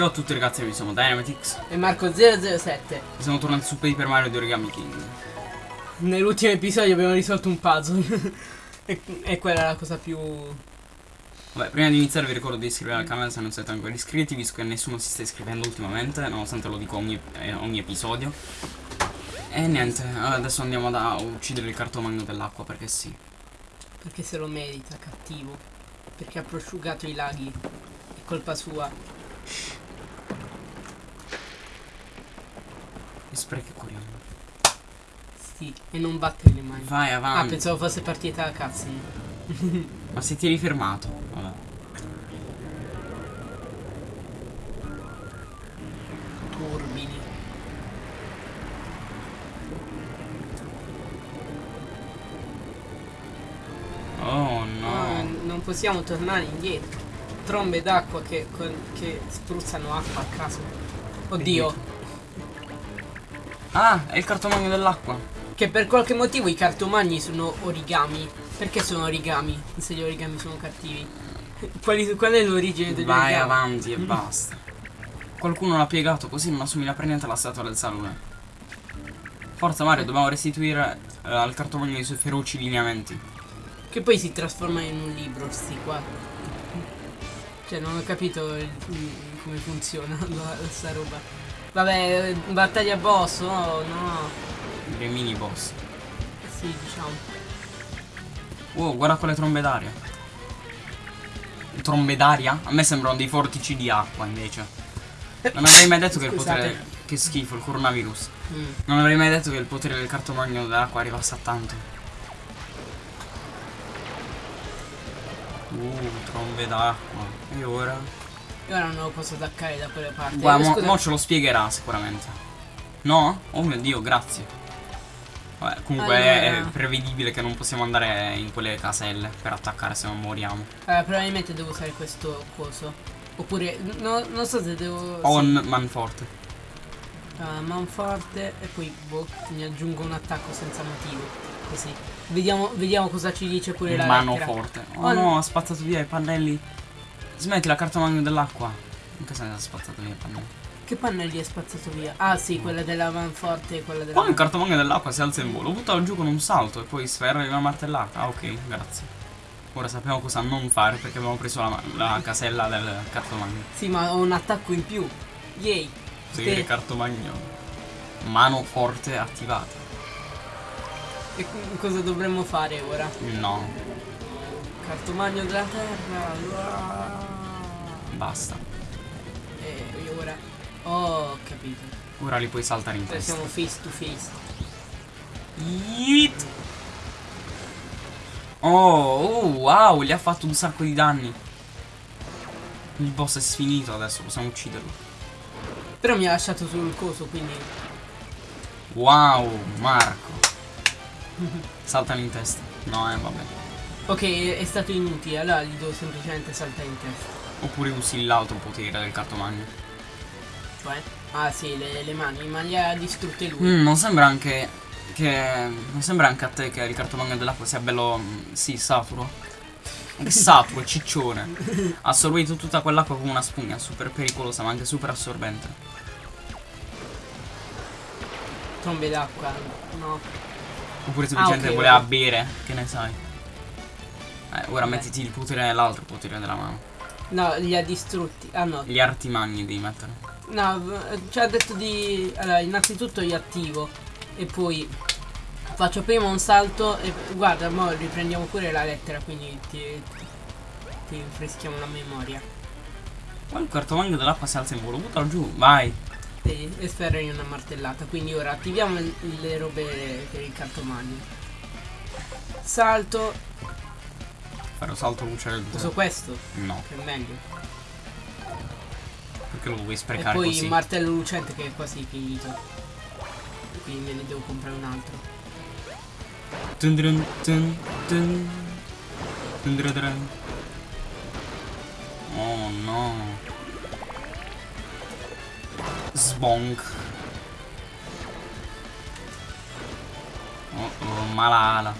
Ciao a tutti ragazzi, io sono Dynamitix E Marco007 e siamo tornati su Paper Mario di Origami King. Nell'ultimo episodio abbiamo risolto un puzzle e, e quella è la cosa più... Vabbè, prima di iniziare vi ricordo di iscrivervi al canale se non siete ancora iscritti, visto che nessuno si sta iscrivendo ultimamente, nonostante lo dico ogni, eh, ogni episodio. E niente, adesso andiamo ad a uccidere il cartomagno dell'acqua, perché sì. Perché se lo merita, cattivo Perché ha prosciugato i laghi È colpa sua E sprechi corriamo. Sì, e non battere le mani Vai Ah, avanti. pensavo fosse partita la cutscene Ma se ti eri fermato. Vabbè. Turbini Oh Ah, no. Non possiamo tornare indietro Trombe d'acqua che, che spruzzano acqua a caso Oddio Ah, è il cartomagno dell'acqua. Che per qualche motivo i cartomagni sono origami Perché sono origami? Se gli origami sono cattivi Quali- Qual è l'origine degli Vai origami? avanti e basta. Qualcuno l'ha piegato così non assomiglia per niente alla statua del salone. Forza Mario, dobbiamo restituire eh, al cartomagno i suoi feroci lineamenti. Che poi si trasforma in un libro, sti qua. Cioè, non ho capito il- il- come funziona la- sta roba. Vabbè, battaglia boss, no, no. Dei mini boss. Sì, diciamo. Wow, guarda quelle trombe d'aria. Trombe d'aria? A me sembrano dei vortici di acqua invece. Non avrei mai detto che il potere. Che schifo, il coronavirus. Mm. Non avrei mai detto che il potere del cartomagno dell'acqua arrivasse a tanto. Uh, trombe d'acqua. E ora? E ora non lo posso attaccare da quelle parti. Guarda, mo, mo ce lo spiegherà sicuramente. No? Oh mio dio, grazie. Vabbè, comunque è- Allora. è prevedibile che non possiamo andare in quelle caselle per attaccare se non moriamo. eh, probabilmente devo usare questo coso. Oppure, no, non so se devo... On manforte. Sì, eh, manforte e poi boh, mi aggiungo un attacco senza motivo. Così. Vediamo, vediamo cosa ci dice pure la Mano lettera. forte. Oh Oh, no, ha spazzato via i pannelli. Smetti la cartomagno dell'acqua. In che senso ha spazzato via i pannelli? Che pannelli è spazzato via? Ah sì, quella della manforte e quella della... Poi il cartomagno dell'acqua si alza in volo. Buttalo giù con un salto e poi sferra una martellata. Ah, ok, grazie. Ora sappiamo cosa non fare perché abbiamo preso la, la casella del cartomagno. Sì, ma ho un attacco in più. Yay. Seguire Te- cartomagno. Mano forte attivata. E cosa dovremmo fare ora? No, Cartomagno della terra. uah. Basta. E io ora... Oh, ho capito. Ora li puoi saltare in testa. siamo face to face. Yeet. Oh, oh, wow, gli ha fatto un sacco di danni. Il boss è sfinito adesso, possiamo ucciderlo. Però mi ha lasciato solo il coso, quindi... Wow, Marco. Saltano in testa. No, eh, vabbè. Ok, è stato inutile, allora gli devo semplicemente saltare in testa. Oppure usi l'altro potere del cartomagno. Cioè? Ah sì, le, le mani, ma le ha distrutte lui. Mm, non sembra anche che. Non sembra anche a te che il cartomagno dell'acqua sia bello. mm, Sì, saturo. Che saturo, ciccione. Ha assorbito tutta quell'acqua come una spugna, super pericolosa, ma anche super assorbente. Trombe d'acqua, no. Oppure semplicemente ok, voleva ok. bere, che ne sai. Eh, ora Vabbè. mettiti il potere l'altro potere della mano. No, li ha distrutti. Ah no. Gli artimagni devi mettere. No, ci ha detto di... Allora, innanzitutto io attivo. E poi faccio prima un salto e guarda, mo riprendiamo pure la lettera, quindi ti, ti rinfreschiamo la memoria. Poi il cartomagno dell'acqua si alza in volo, buttalo giù, vai. E, e sferrare una martellata. Quindi ora attiviamo le, le robe per il cartomagno. Salto, Fare un salto luce uso questo, No, che è meglio. perché lo vuoi E sprecare poi così. il martello lucente che è quasi finito. Quindi ne devo comprare un altro. Dun dun dun dun. Dun dun dun. Oh no. Sbonk. Oh oh, malala.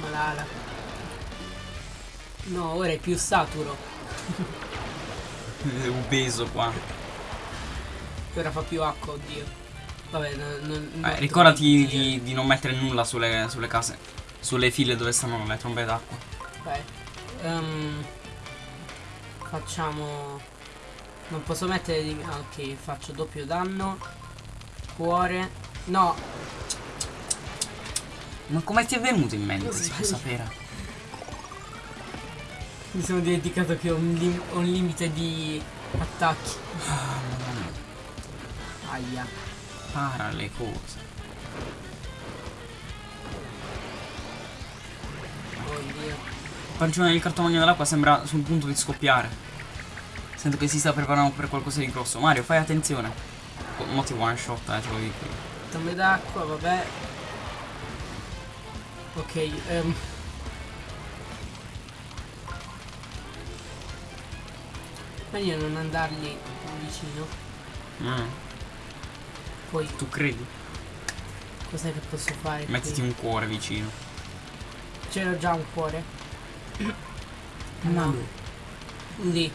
Ma. No, ora è più saturo. È obeso qua. Ora fa più acqua, oddio. Vabbè, non, non, Eh, ricordati di, di non mettere nulla sulle, sulle case. Sulle file dove stanno le trombe d'acqua. Ok. Ehm, facciamo... Non posso mettere di... ah, ok, faccio doppio danno. Cuore. No, Ma come ti è venuto in mente? Si può sapere. mi sono dimenticato che ho un, lim- un limite di attacchi. Ah. Aia. Para le cose. Oddio. Il pancione del cartomagno dell'acqua sembra sul punto di scoppiare. Sento che si sta preparando per qualcosa di grosso. Mario, fai attenzione. Oh, Mo ti one shot, eh, te lo dico. Tombe d'acqua, vabbè. Ok, ehm. Meglio non andargli vicino. Mm, Poi tu credi? cos'è che posso fare? qui? Mettiti un cuore vicino. C'era già un cuore. No. Lì.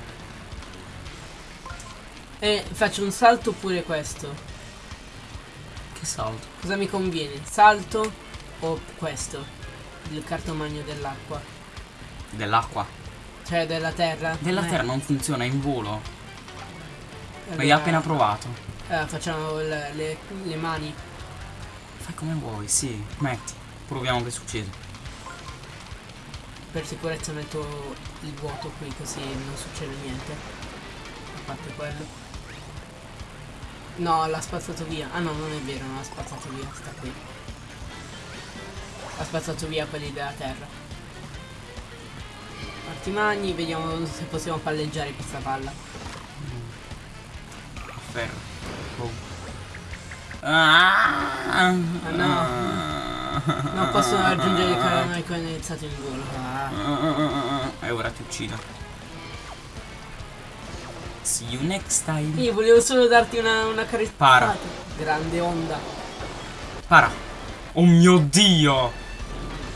E faccio un salto oppure questo? Che salto. Cosa mi conviene? Salto o questo? Il cartomagno dell'acqua. Dell'acqua. Cioè della terra. Della Eh, terra non funziona, è in volo. L'hai allora, appena provato. eh, facciamo le, le- le mani. Fai come vuoi, sì. Metti. Proviamo che succede. Per sicurezza metto il vuoto qui così non succede niente. A parte quello. No, l'ha spazzato via. Ah no, non è vero, non l'ha spazzato via, sta qui. Ha spazzato via quelli della terra. Artimagni, vediamo se possiamo palleggiare questa palla. Ferro. Boom. Ah, no. Non posso raggiungere il canale condizzato in volo. Ah. E ora ti uccido. See you next time. Io volevo solo darti una, una carezzata. Para. Grande onda. Para. Oh mio dio.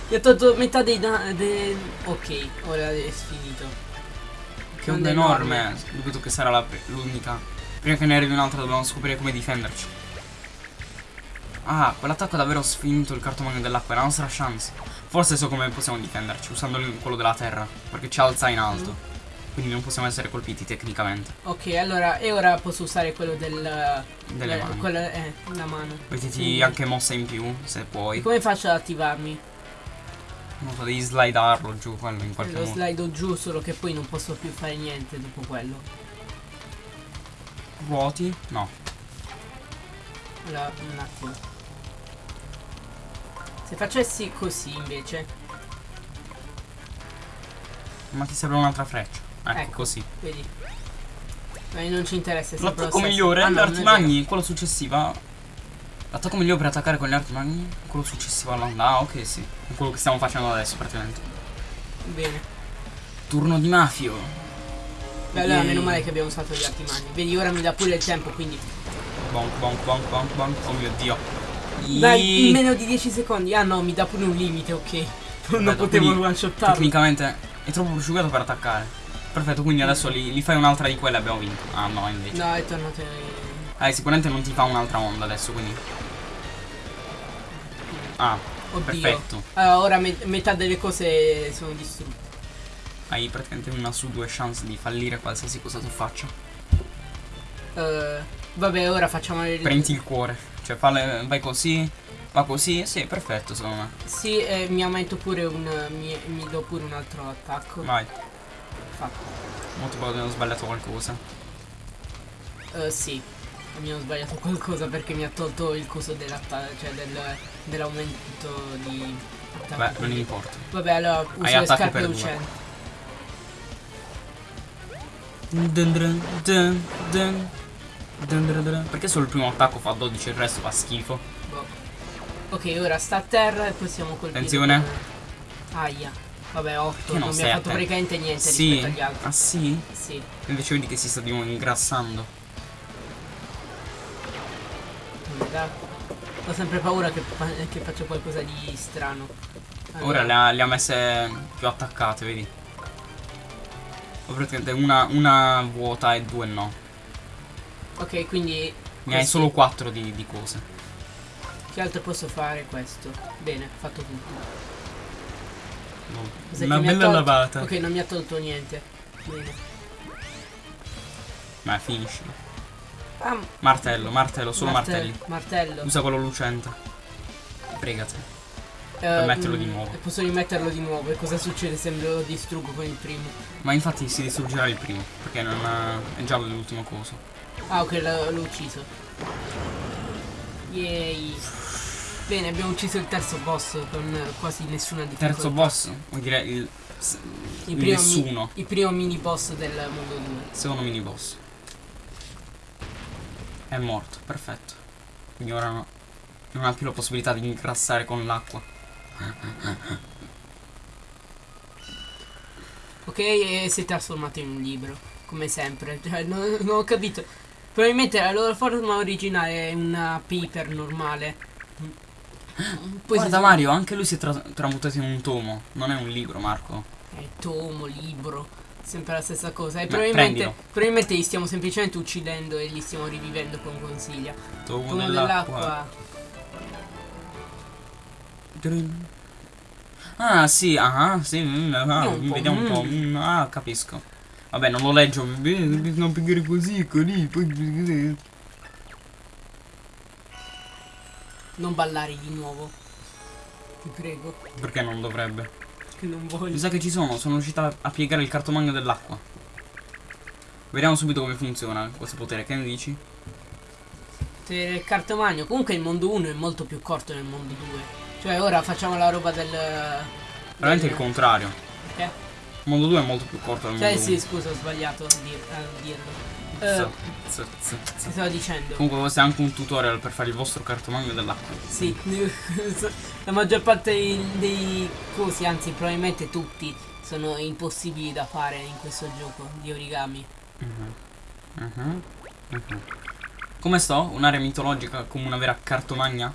Ti ho tolto metà dei danni. Ok, ora è finito. Che Onda enorme. Dubito che sarà l'unica. Prima che ne arrivi un'altra dobbiamo scoprire come difenderci. Ah, quell'attacco ha davvero sfinito il cartomagno dell'acqua, è la nostra chance. Forse so come possiamo difenderci, usando quello della terra. Perché ci alza in alto. Quindi non possiamo essere colpiti tecnicamente. Ok, allora, e ora posso usare quello del... Delle eh, mani. Quella, eh, la mano. Mettiti Quindi- anche mossa in più, se E puoi. come faccio ad attivarmi? Non so, devi slidarlo giù quello in qualche Lo modo. slido giù, solo che poi non posso più fare niente dopo quello. Ruoti? No. Allora, un attimo. Se facessi così invece, Ma ti serve un'altra freccia. Ecco, Ecco. così. vedi. Ma non ci interessa. lo L'attacco migliore, Ah, no, artimagni, quello successivo. L'attacco migliore per attaccare con gli artimagni, quello successivo all'onda. Ah, ok, sì. È quello che stiamo facendo adesso praticamente. Bene. Turno di mafio. Beh, allora meno male che abbiamo usato gli artimagni. Vedi, ora mi dà pure il tempo, quindi. Bonk, bonk, bonk, bonk, bonk. Oh mio dio. Dai, in meno di 10 secondi. Ah no, mi dà pure un limite, ok. Non Perfetto, potevo quindi one shottarlo. Tecnicamente è troppo prosciugato per attaccare. Perfetto, quindi adesso li, li fai un'altra di quelle e abbiamo vinto. Ah no, invece. No, è tornato. Eh, sicuramente non ti fa un'altra onda adesso, quindi. Ah, Oddio. perfetto. Allora, ora me- metà delle cose sono distrutte. Hai praticamente una su due chance di fallire qualsiasi cosa tu faccia. Eh, vabbè, ora facciamo le Prendi il cuore. Cioè, falle, vai così. Va così. Sì, perfetto, secondo me. Sì, e mi aumento pure un. Mi, mi do pure un altro attacco. Vai. Fatto. Molto bello, ho sbagliato qualcosa. Eh, sì. Mi ho sbagliato qualcosa perché mi ha tolto il coso dell'attacco. Cioè del, dell'aumento di. attacco. Beh, non importa. Vabbè, allora uso Hai le scarpe lucenti. Dun dun dun dun. Dun dun dun. Perché solo il primo attacco fa 12 e il resto fa schifo? Boh. Ok, ora sta a terra e possiamo colpire. Attenzione. con- Aia. Vabbè, 8. Che non Non, mi ha fatto praticamente niente Sì. rispetto agli altri. Ah sì? Sì. Invece vedi che si sta di nuovo ingrassando. dà- Ho sempre paura che, che faccia qualcosa di strano. Ora le ha, le ha messe più attaccate, vedi? Ho praticamente una, una vuota e due no. Ok, quindi Ne hai solo quattro di, di cose. che altro posso fare questo? Bene, ho fatto tutto. Cos'è Una bella tolto? lavata. Ok, non mi ha tolto niente. Bene. Ma finisci. Ah, Martello, martello, solo martelli. Martello. Usa quello lucente. Pregate. Eh, metterlo di mm, nuovo. E posso rimetterlo di nuovo. E cosa succede se lo distruggo con il primo? Ma infatti si distruggerà il primo. Perché non ha- è già l'ultimo coso. Ah, ok, l'ho ucciso. Yay. Bene, abbiamo ucciso il terzo boss con eh, quasi nessuna difficoltà. Terzo boss, vuol dire il, il il primo, mi- nessuno. il primo mini boss del mondo 2. Secondo mini boss. È morto, perfetto. Quindi ora no- non ha più la possibilità di ingrassare con l'acqua. Ok, e si è trasformato in un libro, come sempre. Cioè, non, non ho capito. Probabilmente la loro forma originale è una paper normale. Poi Guarda si- Mario, anche lui si è tra- tramutato in un tomo. Non è un libro, Marco. È tomo, libro, sempre la stessa cosa. E Ma probabilmente, probabilmente li stiamo semplicemente uccidendo e li stiamo rivivendo con consiglia. Tomo, Tomo dell'acqua. Ah, sì, ah, sì, mm, ah, un po', vediamo un po'. mm. mm, ah, capisco. Vabbè, non lo leggio. Bene, bisogna piegare così, così, poi. Non ballare di nuovo. Ti prego, Perché non dovrebbe? Che non voglio. Mi sa che ci sono, sono riuscita a piegare il cartomagno dell'acqua. Vediamo subito come funziona questo potere, che ne dici? Se il cartomagno. Comunque il mondo 1 è molto più corto del mondo 2. Cioè ora facciamo la roba del. Veramente del- il contrario. Che? Il mondo 2 è molto più corto del Cioè mondo sì, 1. scusa, ho sbagliato a, dir- a dirlo. Z- z- z- che stavo dicendo? Comunque questo è anche un tutorial per fare il vostro cartomagno dell'acqua. Sì, la maggior parte dei, cosi, anzi probabilmente tutti, sono impossibili da fare in questo gioco di origami. Mhm. Mhm. Mhm. Come sto? Un'area mitologica come una vera cartomagna?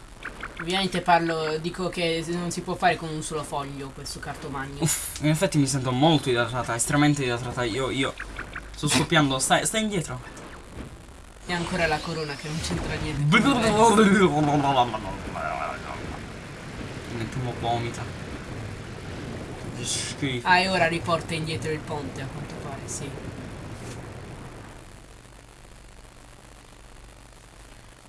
Ovviamente parlo, dico che non si può fare con un solo foglio questo cartomagno. Uff, in effetti mi sento molto idratata, estremamente idratata. Io, io sto scoppiando. Stai, stai indietro. E ancora la corona che non c'entra niente. il Mettiamo vomita. Che schifo. Ah, e ora riporta indietro il ponte, a quanto pare, sì.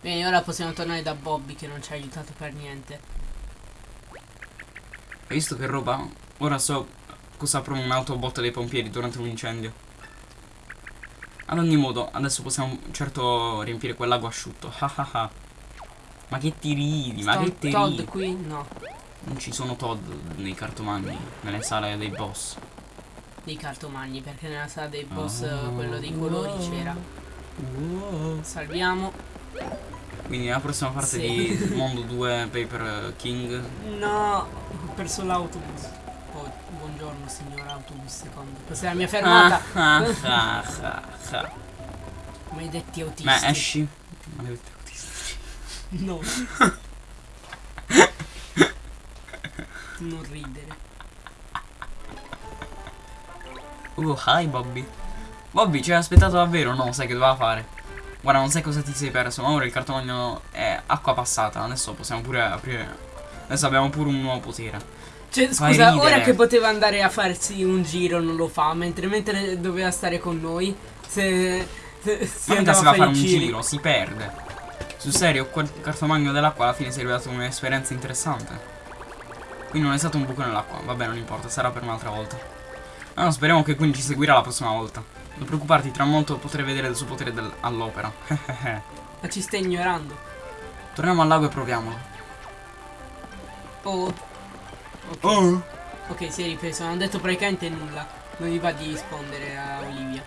Bene, ora possiamo tornare da Bobby che non ci ha aiutato per niente. Hai visto che roba? Ora so cosa aprono un'autobotta dei pompieri durante un incendio. Ad ogni modo, adesso possiamo certo riempire quell'ago asciutto. Ah ah ah. Ma che ti ridi? Ma Sto che ti Todd ridi? qui? No, Non ci sono Todd nei cartomagni, nelle sale dei boss. dei cartomagni, perché nella sala dei boss Ah. quello dei colori c'era. Salviamo. Quindi la prossima parte Sì. di Mondo 2 Paper King. No, ho perso l'autobus. Signor autobus secondo. Questa è la mia fermata. Ah, ah, ah, ah, ah. Maledetti autisti. Ma esci. Maledetti autisti. No. non ridere. Uh, hi Bobby. Bobby, ci hai aspettato davvero? No, sai che doveva fare. Guarda, non sai cosa ti sei perso, ma ora il cartomagno è acqua passata. Adesso possiamo pure aprire. Adesso abbiamo pure un nuovo potere. Cioè, scusa, ridere. ora che poteva andare a farsi un giro non lo fa, mentre, mentre doveva stare con noi, se, se si Ma andava a fare un giri. giro, si perde. Sul serio, quel cartomagno dell'acqua alla fine si è rivelato un'esperienza interessante. Quindi non è stato un buco nell'acqua. Vabbè, non importa, sarà per un'altra volta. Ah, no, speriamo che quindi ci seguirà la prossima volta. Non preoccuparti, tra molto potrai vedere il suo potere all'opera. Ma ci stai ignorando. Torniamo al lago e proviamolo. Oh. Ok, Oh! ok, si è ripreso, non ha detto praticamente nulla. Non gli va di rispondere a Olivia.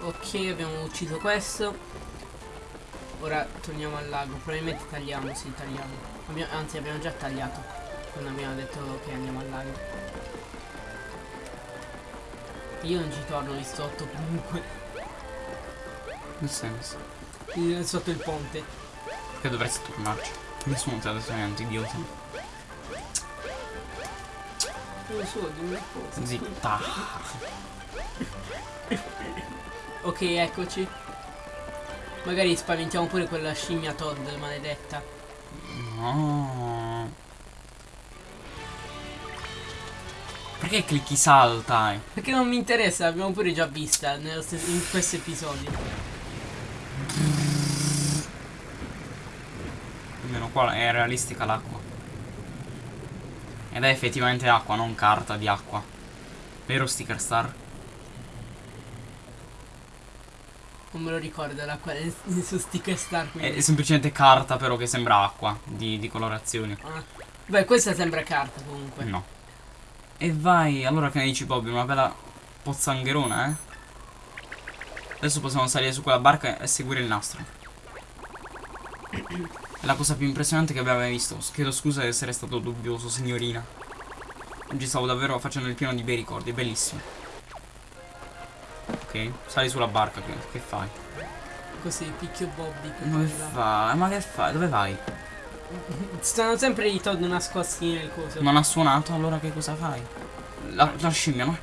Ok, abbiamo ucciso questo. Ora torniamo al lago. Probabilmente tagliamo, sì, tagliamo. Abbia- anzi, abbiamo già tagliato. Quando abbiamo detto che andiamo al lago. Io non ci torno lì sotto comunque. Nel senso. Lì Sotto il ponte. Che dovresti tornarci. Nessuno ti ha detto niente, idiota. Non so, dimmi una cosa. Zitta. Ok, eccoci. Magari spaventiamo pure quella scimmia Todd maledetta. No. Perché clicchi salta? Perché non mi interessa, l'abbiamo pure già vista in questo episodio. Almeno qua è realistica l'acqua. Ed è effettivamente acqua, non carta di acqua. Vero Sticker Star? Non me lo ricordo l'acqua su Sticker Star. È Quindi. semplicemente carta però che sembra acqua di, di colorazioni. Ah. Beh, questa sembra carta comunque. No. E vai, allora che ne dici Bobby? Una bella pozzangherona, eh? Adesso possiamo salire su quella barca e seguire il nastro. È la cosa più impressionante che abbiamo mai visto. Chiedo scusa di essere stato dubbioso, signorina. Oggi stavo davvero facendo il pieno di bei ricordi, bellissimo. Ok, sali sulla barca, che, che fai? Così, picchio Bobby. Ma che fai? Ma che fai? Dove vai? Stanno sempre i Todd nascosti nel coso. Non ha suonato, allora che cosa fai? La, la scimmia, no?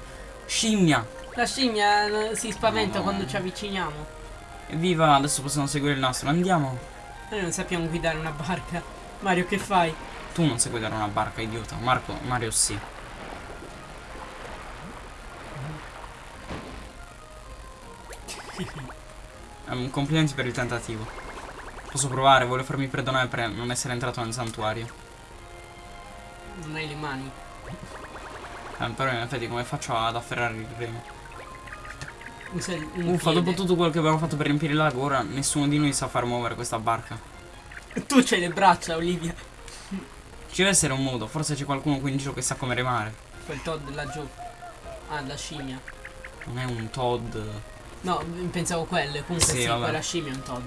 Scimmia! La scimmia eh, si spaventa No. quando ci avviciniamo. Evviva, adesso possiamo seguire il nastro, andiamo. Noi non sappiamo guidare una barca. Mario, che fai? Tu non sai guidare una barca, idiota. Marco, Mario sì. Ehm, complimenti per il tentativo. Posso provare, voglio farmi perdonare per non essere entrato nel santuario. Non hai le mani. Eh, però in effetti come faccio ad afferrare il remo? Uffa, dopo tutto quello che abbiamo fatto per riempire il lago, ora nessuno di noi sa far muovere questa barca. Tu c'hai le braccia, Olivia. Ci deve essere un modo, forse c'è qualcuno qui in giro che sa come remare. Quel Todd laggiù. Ah, la scimmia. Non è un Todd. No, pensavo quelle. Comunque Sì, sì, vabbè. quella scimmia è un Todd.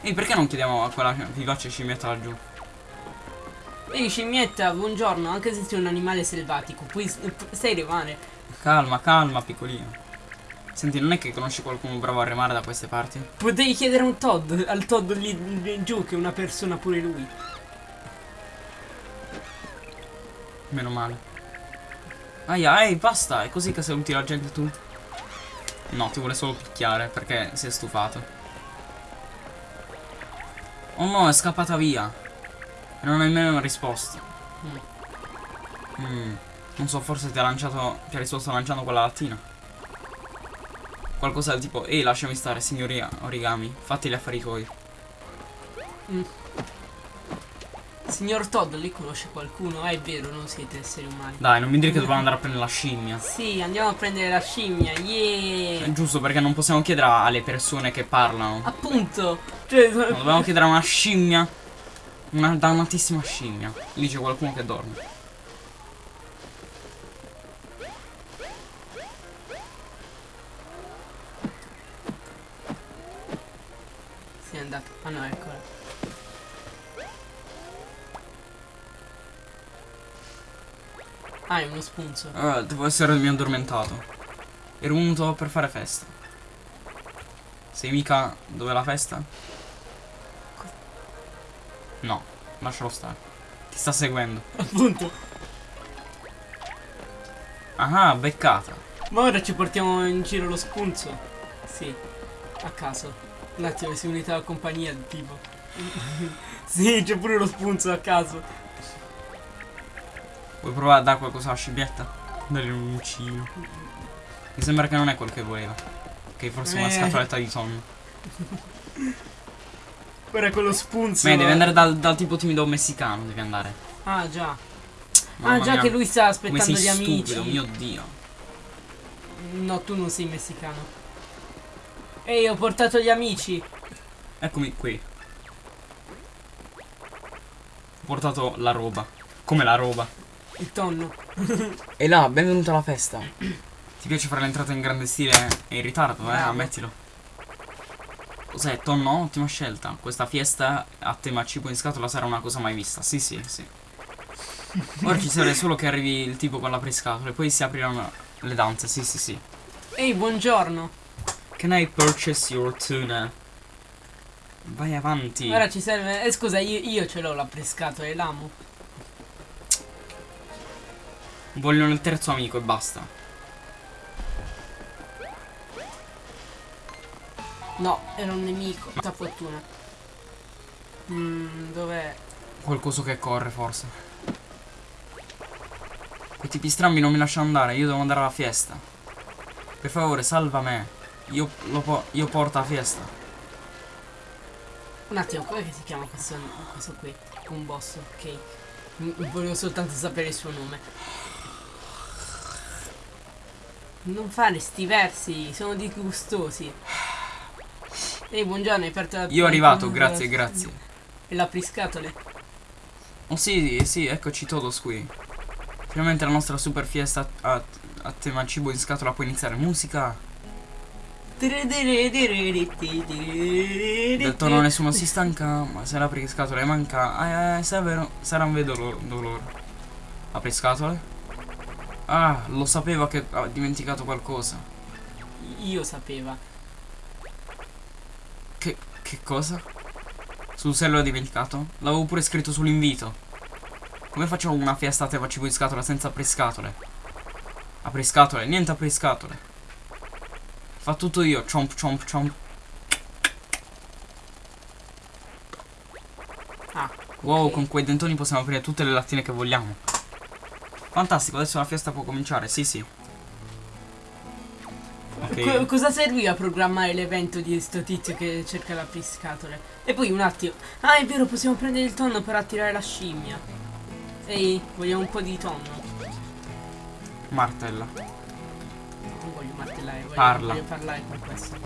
Ehi, perché non chiediamo a quella vivace scimmietta laggiù? Ehi, scimmietta, buongiorno. Anche se sei un animale selvatico, puoi stai remare. Calma, calma, piccolino. Senti, non è che conosci qualcuno bravo a remare da queste parti? Potevi chiedere a un Todd, al Todd lì, lì giù, che è una persona pure lui. Meno male. Aia, ehi, basta, è così che saluti la gente tu? No, ti vuole solo picchiare perché si è stufato. Oh no, è scappata via. E non hai nemmeno risposto. Mm. Mm. Non so, forse ti ha lanciato. Ti ha risposto lanciando quella lattina. Qualcosa del tipo, ehi, lasciami stare, signori origami. Fatti gli affari tuoi. Signor Todd, lì conosce qualcuno? Ah, è vero, non siete esseri umani. Dai, non mi dire che dobbiamo andare a prendere la scimmia. Sì, andiamo a prendere la scimmia, yeah! È giusto perché non possiamo chiedere alle persone che parlano. Appunto! Cioè, No, dobbiamo chiedere a una scimmia. Una dannatissima scimmia. Lì c'è qualcuno che dorme. È andato. Ah no, eccola. Ah, è uno spunzo. Ah, devo essere mi addormentato. Ero venuto per fare festa. Sei mica dove la festa? No, lascialo stare. Ti sta seguendo. Appunto. Ah, beccata. Ma ora ci portiamo in giro lo spunzo. Sì, a caso. Un attimo, si è unita la compagnia tipo. sì, c'è pure lo spunzo a caso. Vuoi provare a dare qualcosa alla scimmietta? Dare un uncino. Mi sembra che non è quel che voleva. Che forse è una Eh. scatoletta di tonno. Ora con lo spunzo. Beh, devi andare dal, dal tipo timido messicano, devi andare. Ah, già. Mamma ah, già mia, che lui sta aspettando gli amici. stupido, mio dio. No, tu non sei messicano. Ehi, ho portato gli amici. Eccomi qui. Ho portato la roba. Come la roba? Il tonno. E là, benvenuto alla festa. Ti piace fare l'entrata in grande stile e in ritardo, eh? Bravo. Ammettilo. Cos'è, tonno? Ottima scelta. Questa fiesta a tema cibo in scatola sarà una cosa mai vista. Sì, sì, sì. Ora ci serve solo che arrivi il tipo con la priscatola e poi si apriranno le danze. Sì, sì, sì. Ehi, buongiorno. Can I purchase your tuna? Vai avanti. Ora ci serve. Eh, scusa, io, io ce l'ho la prescatola e l'amo. Vogliono il terzo amico e basta. No, era un nemico. Tanta fortuna. Mm, dov'è? Qualcosa che corre, forse. Quei tipi strambi non mi lasciano andare, io devo andare alla fiesta. Per favore, salva me. Io, lo io porto alla fiesta. Un attimo, come si chiama questo, questo qui? Un boss, ok. Volevo soltanto sapere il suo nome. Non fare sti versi, sono disgustosi. Ehi, buongiorno, hai aperto la Io arrivato, grazie, grazie. E l'apriscatole? Oh sì, sì, eccoci todos qui. Finalmente la nostra super fiesta a, a tema cibo in scatola può iniziare. Musica. Del tono nessuno si stanca, ma se l'apri scatole manca. Ah, eh, severo, sarà un vero dolore. Apri scatole? Ah, lo sapeva che ha dimenticato qualcosa. Io sapeva. Che, che cosa? Sul se l'ho dimenticato? L'avevo pure scritto sull'invito. Come facciamo una fiesta a tema cibo in scatola senza apriscatole? Apriscatole, niente apriscatole. Fa tutto io, chomp chomp chomp. Ah, Wow, ok. con quei dentoni possiamo aprire tutte le lattine che vogliamo. Fantastico, adesso la fiesta può cominciare, sì sì. Ok. Co- cosa serviva a programmare l'evento di sto tizio che cerca l'apriscatole? E poi un attimo. Ah, è vero, possiamo prendere il tonno per attirare la scimmia. Ehi, vogliamo un po' di tonno? Martella. Non voglio martellare, voglio, Parla. voglio parlare con questo.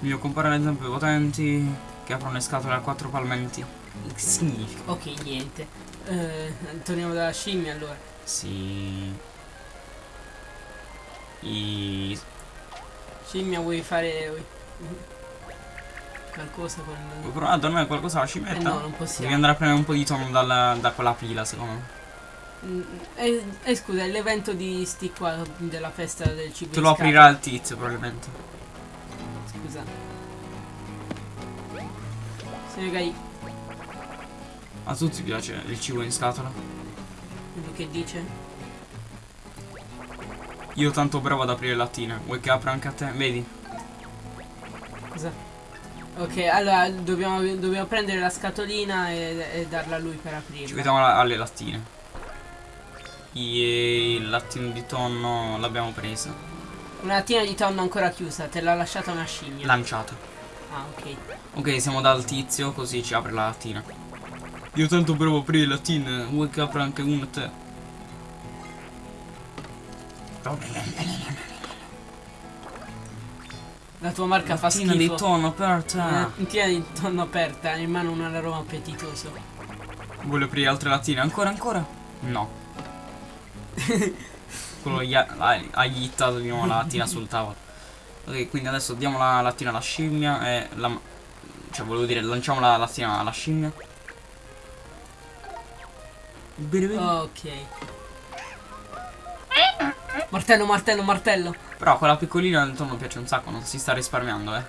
Voglio comparare le zampe potenti che aprono le scatole a quattro palmenti. Che significa? Ok, niente. Eh, torniamo dalla scimmia allora. Sì. I... Scimmia, vuoi fare. qualcosa con. Vuoi provare a dormire qualcosa alla Eh scimmietta? no, non possiamo. Devi andare a prendere un po' di tono dalla- da quella pila, secondo me. Mm, Eh, eh, scusa, è l'evento di sti qua della festa del cibo Te lo aprirà il tizio, probabilmente. Scusa. Se magari A tutti piace il cibo in scatola. quello che dice. Io tanto bravo ad aprire lattine. Vuoi che apra anche a te? Vedi? Cosa? Ok, allora dobbiamo, dobbiamo prendere la scatolina e, e darla a lui per aprirla. Ci vediamo alle lattine. E il lattino di tonno l'abbiamo preso. Una lattina di tonno ancora chiusa, te l'ha lasciata una scimmia. Lanciata. Ah, ok. Ok, siamo dal tizio, così ci apre la lattina. Io tanto bravo a aprire le lattine. Vuoi che apra anche una a te? La tua marca fa Lattina schifo. di tonno per Una lattina di tonno aperta, in mano un aroma appetitoso. Vuole aprire altre lattine? Ancora, ancora? No. Quello gli ha, ha, ha gittato di nuovo la lattina sul tavolo. Ok, quindi adesso diamo la lattina alla scimmia e la... Cioè, volevo dire, lanciamo la lattina alla scimmia. Bene, bene. Ok. Martello, martello, martello. Però quella piccolina del tonno piace un sacco, non si sta risparmiando, eh.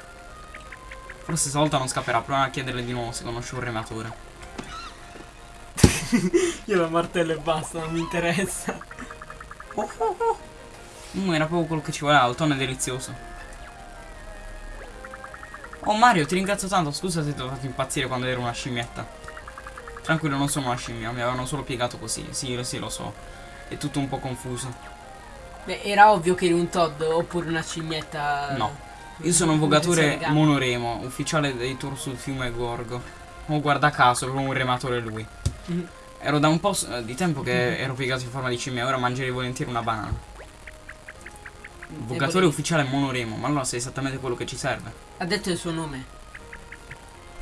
Forse stavolta non scapperà, proviamo a chiederle di nuovo se conosce un rematore. Io la martello e basta, non mi interessa. Mm, era proprio quello che ci voleva, il tonno è delizioso. Oh Mario, ti ringrazio tanto, scusa se ti ho fatto impazzire quando ero una scimmietta. Tranquillo, non sono una scimmia, mi avevano solo piegato così. Sì, sì, lo so. È tutto un po' confuso. Beh, era ovvio che eri un Todd oppure una scimmietta. No. Io sono un vogatore monoremo, ufficiale dei tour sul fiume Gorgo. Oh, guarda caso, proprio un rematore lui. Mhm. Ero da un po' s- di tempo che ero piegato in forma di scimmia, ora mangerei volentieri una banana. Vogatore potevi- ufficiale monoremo, ma allora sei esattamente quello che ci serve. Ha detto il suo nome.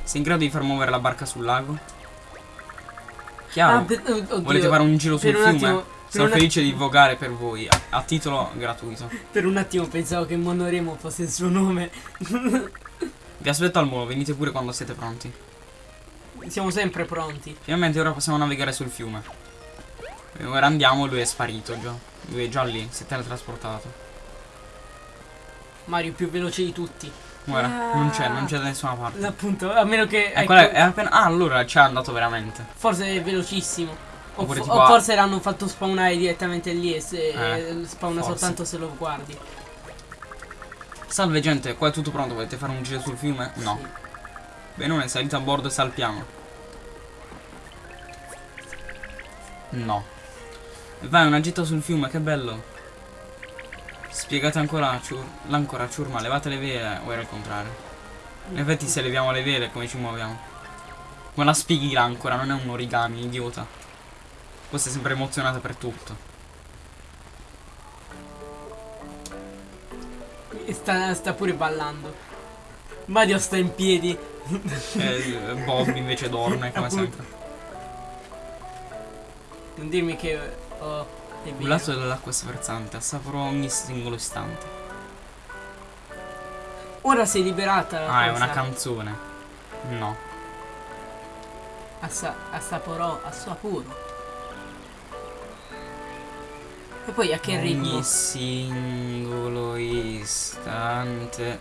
Sei in grado di far muovere la barca sul lago? Chiaro. per- oh, oddio, Volete fare un giro sul un fiume? attimo- Sono felice di vogare per voi, a, a titolo gratuito. Per un attimo pensavo che Monoremo fosse il suo nome. Vi aspetto al molo, venite pure quando siete pronti. Siamo sempre pronti. Finalmente ora possiamo navigare sul fiume. E ora andiamo, lui è sparito già. Lui è già lì, si è teletrasportato. Mario più veloce di tutti. Guarda, non c'è, non c'è da nessuna parte. Appunto, a meno che. Ecco, ecco, è appena. Ah, allora c'è andato veramente. Forse è velocissimo. O, fo- tipo o forse l'hanno fatto spawnare direttamente lì e se Eh, spawna forse. soltanto se lo guardi. Salve gente, qua è tutto pronto, volete fare un giro sul fiume? No. Sì. Benone, salite a bordo e salpiamo. No. Vai, una gita sul fiume, che bello. Spiegate ancora l'ancora, ciurma, levate le vele, o era il contrario? In effetti se leviamo le vele, come ci muoviamo? Ma la spieghi l'ancora, non è un origami, idiota. Poi sei sempre emozionata per tutto. Sta, sta pure ballando. Mario sta in piedi. E Bob invece dorme, come sempre. Non dirmi che. Oh, è Un lato dell'acqua sferzante, assaporo ogni singolo istante. Ora sei liberata. Ah, è una canzone. No. Assa- assaporò, assaporo. E poi a che ritmo? Ogni singolo istante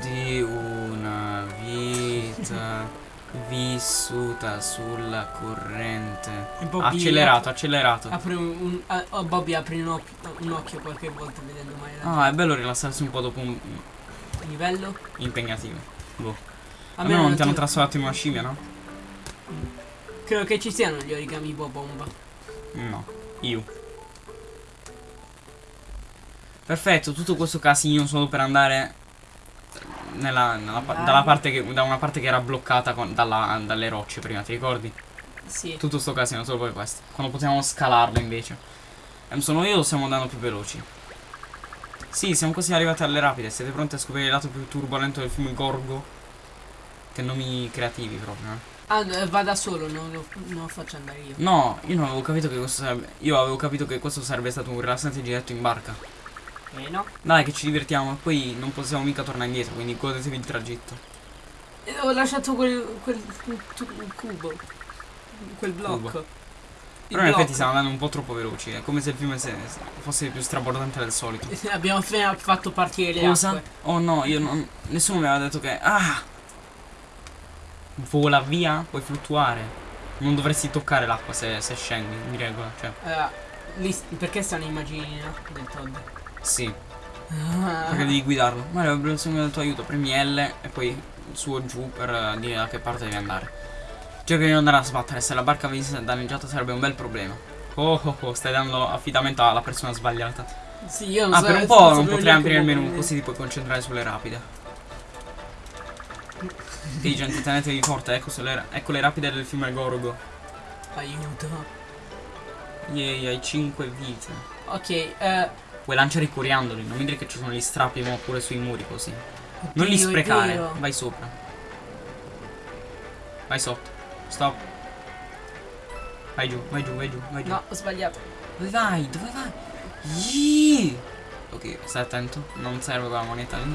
di una vita vissuta sulla corrente. Accelerato, accelerato. Apri un, un- ah, oh, Bobby apri un, occhio- un occhio qualche volta vedendo mai la Ah, è bello rilassarsi un po' dopo un livello. impegnativo. Boh. A Almeno non ti hanno trasformato in una scimmia, no? Credo che ci siano gli origami bomba. No. Io. Perfetto, tutto questo casino solo per andare nella, nella dalla parte che, da una parte che era bloccata con- dalla- dalle rocce prima, ti ricordi? Sì. Tutto sto casino solo per questo. Quando potevamo scalarlo invece. Ehm, sono io o stiamo andando più veloci? Sì, siamo quasi arrivati alle rapide. Siete pronti a scoprire il lato più turbolento del fiume Gorgo? Che nomi creativi proprio, eh. Ah, va da solo, non lo, non lo faccio andare io. No, io non avevo capito che questo sarebbe. Io avevo capito che questo sarebbe stato un rilassante giretto in barca. Eh no. Dai, che ci divertiamo. E poi non possiamo mica tornare indietro, quindi godetevi il tragitto. Eh, ho lasciato quel, quel tu- cubo. Quel blocco. Cubo. Però in effetti stiamo andando un po' troppo veloci. È come se il fiume se- se- fosse più strabordante del solito. Abbiamo appena fatto partire le Cosa? acque. Oh no, io non. Nessuno mi aveva detto che. Ah! Vola via, puoi fluttuare. Non dovresti toccare l'acqua se, se scendi, di regola. Cioè, Allora, lì, perché stanno i no? del Todd? Sì, Ah, perché devi guidarlo. Mario, avrei bisogno del tuo aiuto. Premi L e poi su o giù per eh, dire da che parte devi andare. Cerca di non andare a sbattere. Se la barca venisse danneggiata sarebbe un bel problema. Oh oh oh, stai dando affidamento alla persona sbagliata. sì, io non Ah, so- per un po' non potrei aprire il menu, così ti puoi concentrare sulle rapide. Ehi gente, tenetevi forte, ecco, sulle- ecco le rapide del fiume Gorgo. Aiuto. Yay, hai 5 vite. Ok, eh. Puoi lanciare i coriandoli, non mi dire che ci sono gli strappi ma pure sui muri così. Non li oddio, sprecare, vai sopra. Vai sotto. Stop. Vai giù, vai giù, vai giù, vai giù. No, ho sbagliato. Dove vai? Dove vai? Yee! Ok, stai attento, non serve quella moneta lì.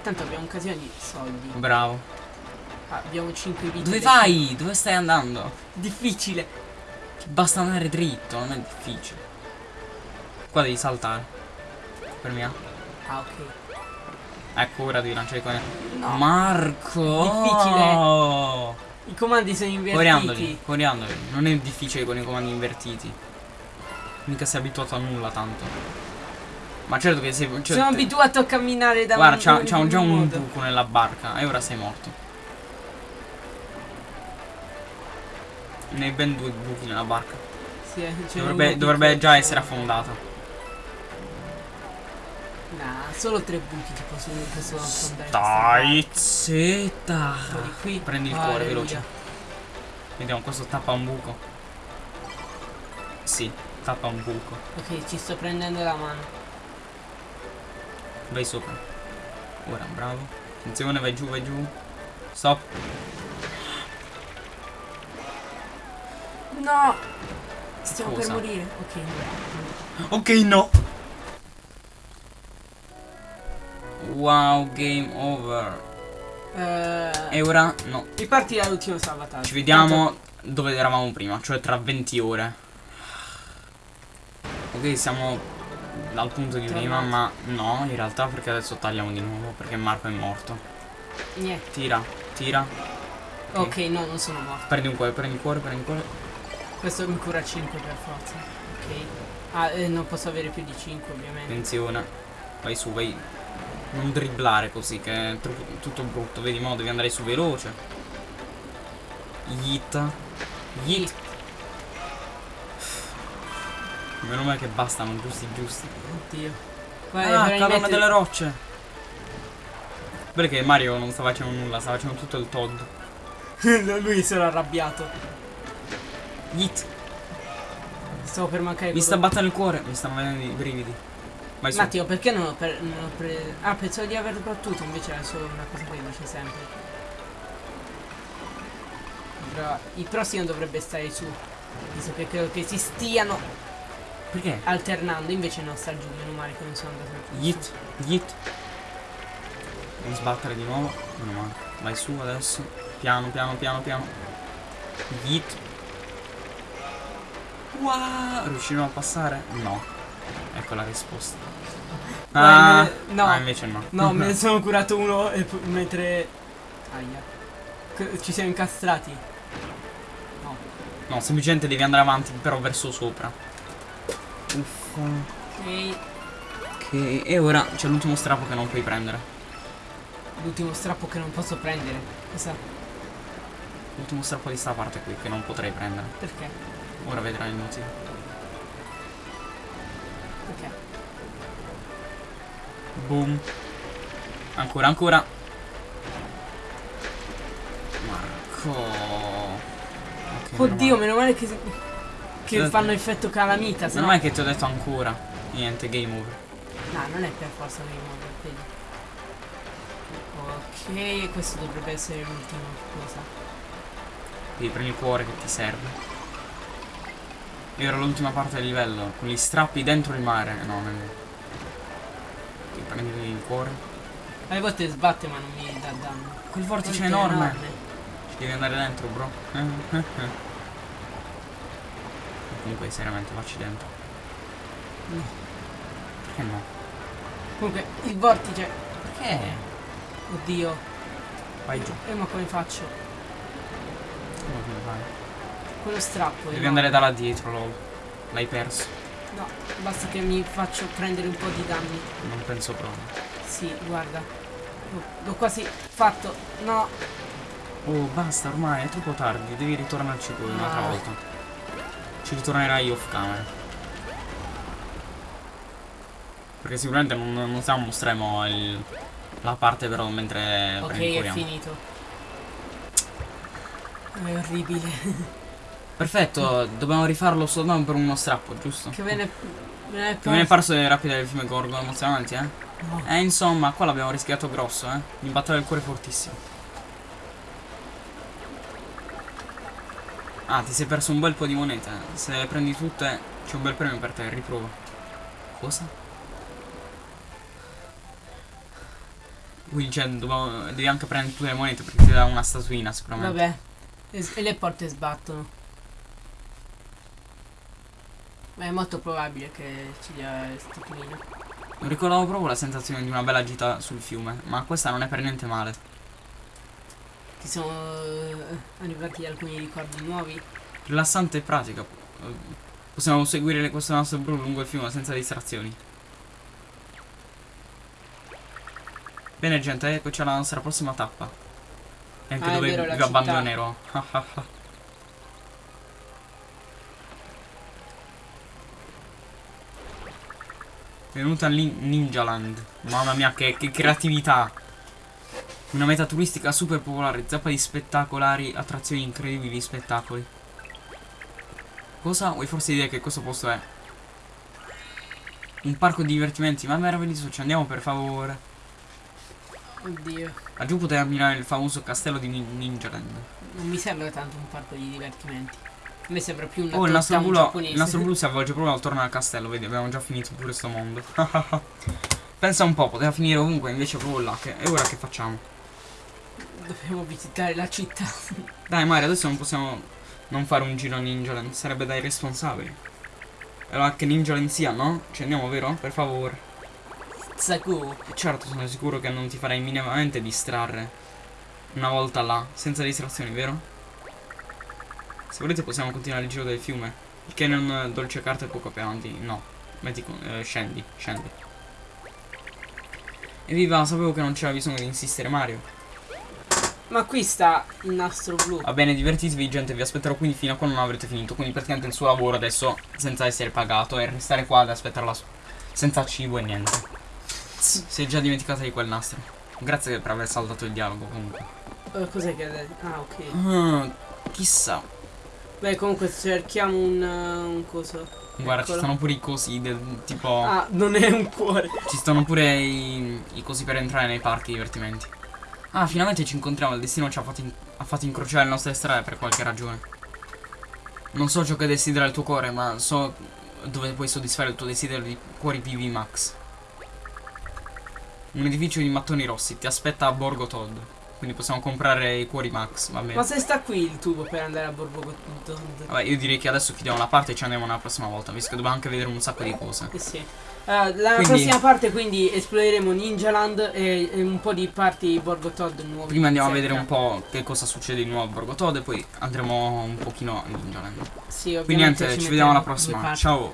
Tanto abbiamo un casino di soldi. Bravo. Ah, abbiamo 5 vite. Dove vai? Dove stai andando? Difficile. Basta andare dritto, non è difficile. Qua devi saltare. Per me. Ah, ok. Ecco, ora devi lanciare i coglioni. No. Marco! Difficile. I comandi sono invertiti. Coriandoli, coriandoli. Non è difficile con i comandi invertiti. Mica sei abituato a nulla tanto. Ma certo che sei. Cioè, Sono te- abituato a camminare da Guarda, un c'ha, già un buco nella barca e ora sei morto. Ne hai ben due buchi nella barca. Sì, eh, Dovrebbe, dovrebbe già essere affondata. Nah, solo tre buchi ti possono, possono affondare. Dai, zitta. Qui. Prendi il cuore, veloce. Vediamo, questo tappa un buco. Sì, tappa un buco. Ok, ci sto prendendo la mano. Vai sopra. Ora, bravo. Attenzione, vai giù, vai giù. Stop. No! Stiamo Cosa? per morire. Ok. Ok, no. Wow, game over. Eh, E ora no. riparti dall'ultimo salvataggio. Ci vediamo dove eravamo prima, cioè tra 20 ore. Ok, siamo dal punto di prima, ma no, in realtà perché adesso tagliamo di nuovo, perché Marco è morto. Tanto- Niente. Tira, tira. Ok, no, non sono morto. Prendi un cuore, prendi il cuore, prendi il cuore. Questo mi cura 5 per forza. Ok. Ah, eh, non posso avere più di 5 ovviamente. Attenzione. Vai su, vai. Non dribblare così, che è tutto brutto. Vedi, mo devi andare su veloce. Yeet. Yeet. Meno male che bastano, giusti, giusti. Oddio. Ah, dovrei cadono mettere- delle rocce. Perché Mario non sta facendo nulla, sta facendo tutto il Todd. Lui si era arrabbiato. Yeet. Stavo per mancare Mi sta battendo il cuore, mi stanno venendo i brividi. Vai su. Matteo, perché non ho, per- non ho preso... Ah, pensavo di aver battuto, invece era solo una cosa che dice sempre. Però il prossimo dovrebbe stare su. Visto che credo che si stiano Perché? alternando, invece no, sta giù, meno male che non sono andato su. Yeet, yeet. Non sbattere di nuovo. Meno male. Vai su adesso. Piano, piano, piano, piano. Yeet. Wow. Riusciremo a passare? No. Ecco la risposta. Ah, me no. ah, invece no. No, me ne sono curato uno e mentre... Aia. C- ci siamo incastrati. No. No, semplicemente devi andare avanti, però verso sopra. Uffa. Ok. Ok. E ora c'è l'ultimo strappo che non puoi prendere. L'ultimo strappo che non posso prendere. Cosa? L'ultimo strappo di sta parte qui che non potrei prendere. Perché? Ora vedrai il motivo. Perché? Boom. Ancora, ancora. Marco. Ok, meno Oddio, male. meno male che, che Eh, fanno effetto calamita, se Meno no... male che ti ho detto ancora. Niente, game over. No, non è per forza che muovo, vedi. Ok, questo dovrebbe essere l'ultimo, cosa? Devi prendi il cuore che ti serve. E ora l'ultima parte del livello. Con gli strappi dentro il mare. No, non Ti prendi il cuore. Alle volte sbatte ma non mi dà danno. Quel vortice è Volte enorme. Ci devi andare dentro, bro. Comunque, seriamente, facci dentro. No. Perché no? Comunque, il vortice. Perché? Oddio. Vai giù. E ma come faccio? Come vai? Quello strappo. Devi no. andare da là dietro, lol. L'hai perso. No, basta che mi faccio prendere un po' di danni. Non penso proprio. Sì, guarda. L'ho- L'ho quasi fatto. No. Oh, basta ormai, è troppo tardi. Devi ritornarci poi un'altra Ah. volta. Ci ritornerai off camera. Perché sicuramente non, non stiamo mostreremo il- la parte però mentre ok, è finito. È orribile. Perfetto, dobbiamo rifarlo soltanto per uno strappo, giusto? che ve ne. Me ne Che ne è parso delle rapide del film Gorgo emozionanti, eh? No. Eh, insomma, qua l'abbiamo rischiato grosso, eh? Mi batteva il cuore fortissimo. Ah, ti sei perso un bel po' di monete. Se le prendi tutte, c'è un bel premio per te, riprova. Cosa? Quindi, cioè, devi anche prendere tutte le monete perché ti dà una statuina sicuramente. Vabbè. E le porte sbattono. Ma è molto probabile che ci dia statuina. Non ricordavo proprio la sensazione di una bella gita sul fiume, ma questa non è per niente male. Ti sono eh, arrivati alcuni ricordi nuovi. Rilassante e pratica. Possiamo seguire questo nostro blu lungo il fiume senza distrazioni. Bene gente, eccoci alla nostra prossima tappa. E anche Ah, dove vero, vi abbandonerò. Venuta a Ninja Land. Mamma mia, che, che creatività! Una meta turistica super popolare, zappa di spettacolari, attrazioni incredibili, spettacoli. Cosa? Vuoi forse dire che questo posto è? Un parco di divertimenti, ma meraviglioso, ci andiamo per favore. Oddio. Laggiù potete ammirare il famoso castello di Nin- Ninja Land. Non mi sembra tanto un parco di divertimenti. A me sembra più una Oh, il nostro, blu, il nostro blu si avvolge proprio attorno al castello, vedi, abbiamo già finito pure sto mondo. Pensa un po', poteva finire ovunque, invece proprio là. Che, e ora che facciamo? Dobbiamo visitare la città. Dai Mario, adesso non possiamo non fare un giro a Ninja Land, sarebbe dai responsabili. Allora che Ninja Land sia, no? Ci andiamo, vero? Per favore. Zaku. Certo, sono sicuro che non ti farai minimamente distrarre Una volta là, senza distrazioni, vero? Se volete possiamo continuare il giro del fiume. Il canyon dolce carta è poco più avanti. No, metti con- eh, scendi, scendi. Evviva, sapevo che non c'era bisogno di insistere Mario. Ma qui sta il nastro blu. Va bene, divertitevi gente, vi aspetterò quindi fino a quando non avrete finito. Quindi praticamente il suo lavoro adesso, senza essere pagato, è restare qua ad aspettarla su- senza cibo e niente. Si è già dimenticata di quel nastro. Grazie per aver saltato il dialogo comunque. Eh, cos'è che è? Ah, ok. Ah, chissà. Beh, comunque cerchiamo un, uh, un coso. Guarda, ci Eccolo. stanno pure i cosi del tipo. Ah, non è un cuore. Ci stanno pure i, i cosi per entrare nei parchi divertimenti. Ah, finalmente ci incontriamo. Il destino ci ha fatto, ha fatto incrociare le nostre strade per qualche ragione. Non so ciò che desidera il tuo cuore, ma so dove puoi soddisfare il tuo desiderio di cuori PV Max. Un edificio di mattoni rossi ti aspetta a Borgo Todd. Quindi possiamo comprare i cuori Max, va bene. Ma se sta qui il tubo per andare a Borgo Vabbè, io direi che adesso chiudiamo la parte e ci andiamo la prossima volta, visto che dobbiamo anche vedere un sacco di cose. Eh sì. Eh, la Quindi- prossima parte quindi esploreremo Ninjaland e, e un po' di parti Borgo Todd nuovi. Prima andiamo a vedere un po' che cosa succede di nuovo a Borgo Todd e poi andremo un pochino a Ninjaland. Sì, Quindi niente, ci metteremo vediamo alla prossima. Ciao.